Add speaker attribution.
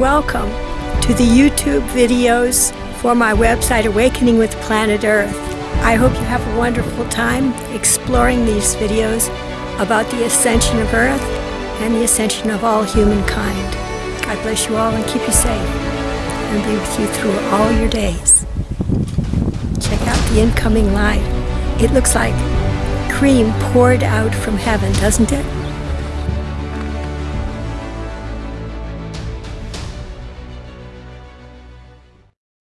Speaker 1: Welcome to the YouTube videos for my website, Awakening with Planet Earth. I hope you have a wonderful time exploring these videos about the ascension of Earth and the ascension of all humankind. God bless you all and keep you safe and be with you through all your days. Check out the incoming light. It looks like cream poured out from heaven, doesn't it?